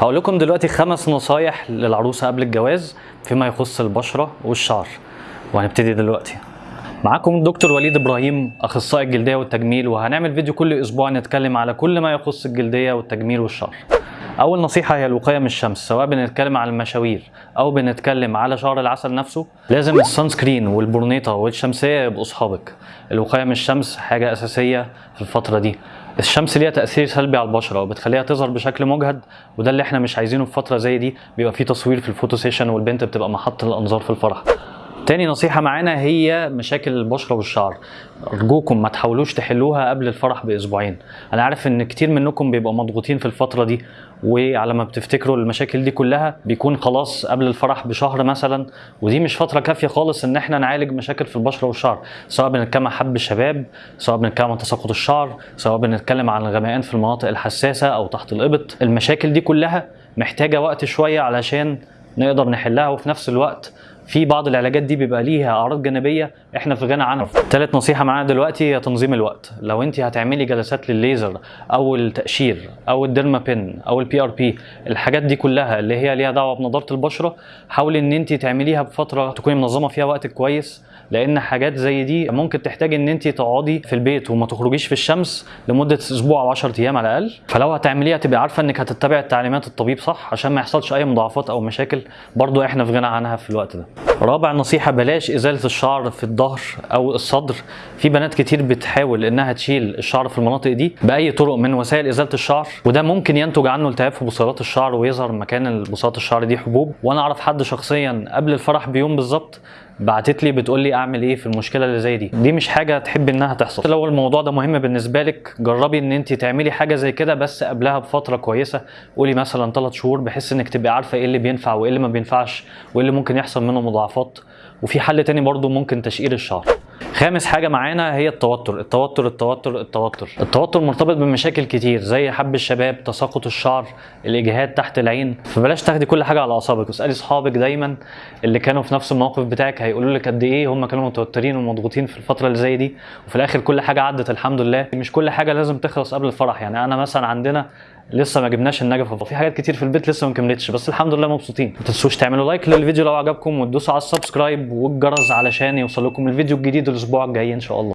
هقول لكم دلوقتي خمس نصايح للعروسة قبل الجواز فيما يخص البشرة والشعر. وهنبتدي دلوقتي. معاكم الدكتور وليد إبراهيم أخصائي الجلدية والتجميل وهنعمل فيديو كل أسبوع نتكلم على كل ما يخص الجلدية والتجميل والشعر. أول نصيحة هي الوقاية من الشمس سواء بنتكلم على المشاوير أو بنتكلم على شعر العسل نفسه لازم السان سكرين والبورنيطه والشمسية يبقوا أصحابك. الوقاية من الشمس حاجة أساسية في الفترة دي. الشمس ليها تأثير سلبي على البشرة وبتخليها تظهر بشكل مجهد وده اللي إحنا مش عايزينه في فترة زي دي بيبقى فيه تصوير في ال photo session والبنت بتبقى محط الأنظار في الفرح. تاني نصيحة معانا هي مشاكل البشرة والشعر. أرجوكم ما تحاولوش تحلوها قبل الفرح بأسبوعين. أنا عارف إن كتير منكم بيبقوا مضغوطين في الفترة دي وعلى ما بتفتكروا المشاكل دي كلها بيكون خلاص قبل الفرح بشهر مثلا ودي مش فترة كافية خالص إن إحنا نعالج مشاكل في البشرة والشعر. سواء بنتكلم عن حب الشباب سواء بنتكلم عن تساقط الشعر سواء بنتكلم عن الغمقان في المناطق الحساسة أو تحت الإبط. المشاكل دي كلها محتاجة وقت شوية علشان نقدر نحلها وفي نفس الوقت في بعض العلاجات دي بيبقى ليها أعراض جانبية إحنا في غنى عنها. ثالث نصيحة معانا دلوقتي هي تنظيم الوقت. لو أنت هتعملي جلسات للليزر أو التقشير أو ال derma pen أو ال PRP الحاجات دي كلها اللي هي ليها دعوة بنضارة البشرة حاولي إن أنت تعمليها بفترة تكوني منظمة فيها وقتك كويس لأن حاجات زي دي ممكن تحتاج إن أنت تقعدي في البيت وما تخرجيش في الشمس لمدة أسبوع أو 10 أيام على الأقل. فلو هتعمليها تبقى عارفة إنك هتتبع تعليمات الطبيب صح عشان ما يحصلش أي مضاعفات أو مشاكل. برضو إحنا في غنى عنها في الوقت ده. رابع نصيحة بلاش إزالة الشعر في الظهر أو الصدر. في بنات كتير بتحاول إنها تشيل الشعر في المناطق دي بأي طرق من وسائل إزالة الشعر وده ممكن ينتج عنه التهاب في بصيلات الشعر ويظهر مكان بصيلات الشعر دي حبوب. وأنا أعرف حد شخصيا قبل الفرح بيوم بالظبط بعتت لي بتقول لي أعمل إيه في المشكلة اللي زي دي. دي مش حاجة تحب إنها تحصل. لو الموضوع ده مهم بالنسبة لك جربي إن انت تعملي حاجة زي كده بس قبلها بفترة كويسة. قولي مثلا 3 شهور بحيث إنك تبقي عارفة إيه اللي بينفع وإيه اللي ما بينفعش وإيه اللي ممكن يحصل منه مضاعفات. وفي حل تاني برضو ممكن تشقير الشعر خامس حاجة معانا هي التوتر. التوتر التوتر التوتر. التوتر مرتبط بمشاكل كتير زي حب الشباب تساقط الشعر الإجهاد تحت العين. فبلاش تاخدي كل حاجة على أعصابك. واسألي صحابك دايما اللي كانوا في نفس الموقف بتاعك هيقولوا لك قد إيه هم كانوا متوترين ومضغوطين في الفترة اللي زي دي. وفي الآخر كل حاجة عدت الحمد لله. مش كل حاجة لازم تخلص قبل الفرح. يعني أنا مثلا عندنا لسه ما جبناش النجفة. وفي حاجات كتير في البيت لسه ما كملتش بس الحمد لله مبسوطين. ما تنسوش تعملوا like للفيديو لو عجبكم وتدوسوا على ال subscribe والجرس علشان يوصل لكم الفيديو الجديد الأسبوع الجاي إن شاء الله.